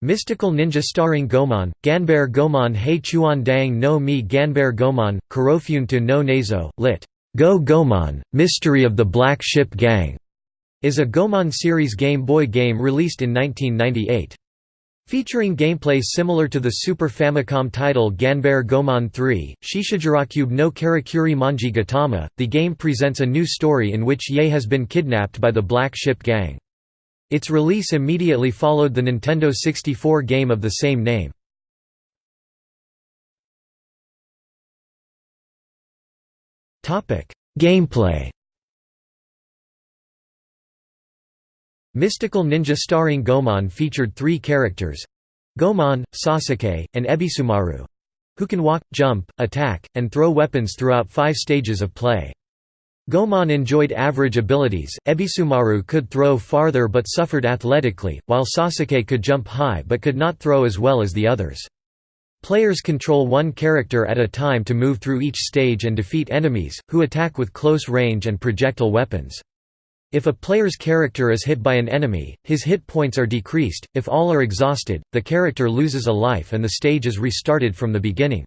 Mystical Ninja starring Goemon, Ganbare Goemon Hei Chuan Dang no Mi Ganbare Kurofune to no Nazo, lit. Go Goemon, Mystery of the Black Ship Gang, is a Goemon series Game Boy game released in 1998. Featuring gameplay similar to the Super Famicom title Ganbare Goemon 3, Shishijirakube no Karakuri Manji Gatama, the game presents a new story in which Yae has been kidnapped by the Black Ship Gang. Its release immediately followed the Nintendo 64 game of the same name. Gameplay Mystical Ninja starring Goemon featured three characters Goemon, Sasuke, and Ebisumaru who can walk, jump, attack, and throw weapons throughout five stages of play. Goemon enjoyed average abilities, Ebisumaru could throw farther but suffered athletically, while Sasuke could jump high but could not throw as well as the others. Players control one character at a time to move through each stage and defeat enemies, who attack with close range and projectile weapons. If a player's character is hit by an enemy, his hit points are decreased, if all are exhausted, the character loses a life and the stage is restarted from the beginning.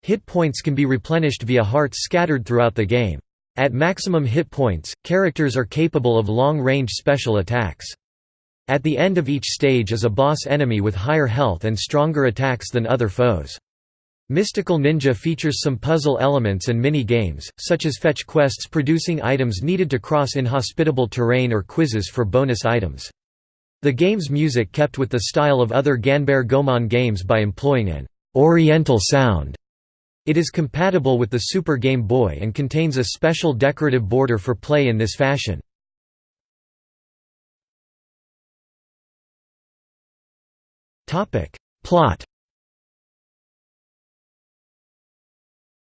Hit points can be replenished via hearts scattered throughout the game. At maximum hit points, characters are capable of long-range special attacks. At the end of each stage is a boss enemy with higher health and stronger attacks than other foes. Mystical Ninja features some puzzle elements and mini-games, such as fetch quests producing items needed to cross inhospitable terrain or quizzes for bonus items. The game's music kept with the style of other Ganbare Goemon games by employing an «oriental sound» It is compatible with the Super Game Boy and contains a special decorative border for play in this fashion. Plot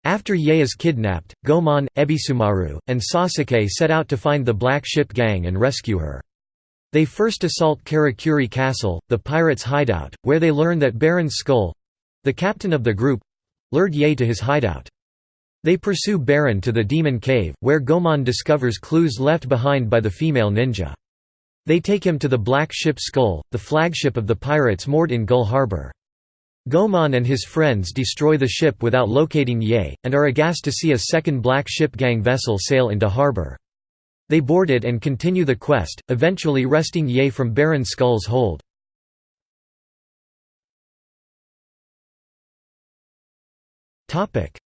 After Yae is kidnapped, Goemon, Ebisumaru, and Sasuke set out to find the Black Ship Gang and rescue her. They first assault Karakuri Castle, the pirates' hideout, where they learn that Baron Skull—the captain of the group, lured Yae to his hideout. They pursue Baron to the Demon Cave, where Goemon discovers clues left behind by the female ninja. They take him to the Black Ship Skull, the flagship of the pirates moored in Gull Harbor. Goemon and his friends destroy the ship without locating Yae, and are aghast to see a second Black Ship Gang vessel sail into harbor. They board it and continue the quest, eventually wresting Yae from Baron Skull's hold.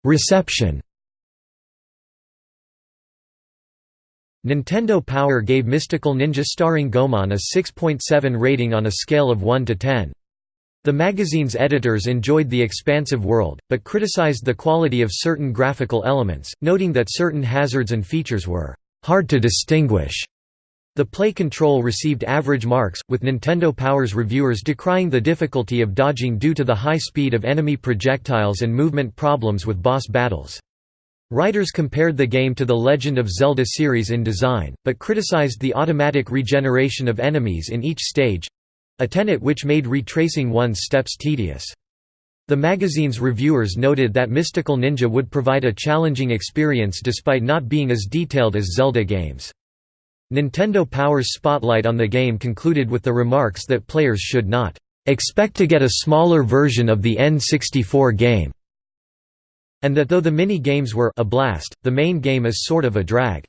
Reception Nintendo Power gave Mystical Ninja starring Goemon a 6.7 rating on a scale of 1 to 10. The magazine's editors enjoyed the expansive world, but criticized the quality of certain graphical elements, noting that certain hazards and features were hard to distinguish. The Play Control received average marks, with Nintendo Power's reviewers decrying the difficulty of dodging due to the high speed of enemy projectiles and movement problems with boss battles. Writers compared the game to the Legend of Zelda series in design, but criticized the automatic regeneration of enemies in each stage—a tenet which made retracing one's steps tedious. The magazine's reviewers noted that Mystical Ninja would provide a challenging experience despite not being as detailed as Zelda games. Nintendo Power's spotlight on the game concluded with the remarks that players should not expect to get a smaller version of the N64 game, and that though the mini-games were a blast, the main game is sort of a drag.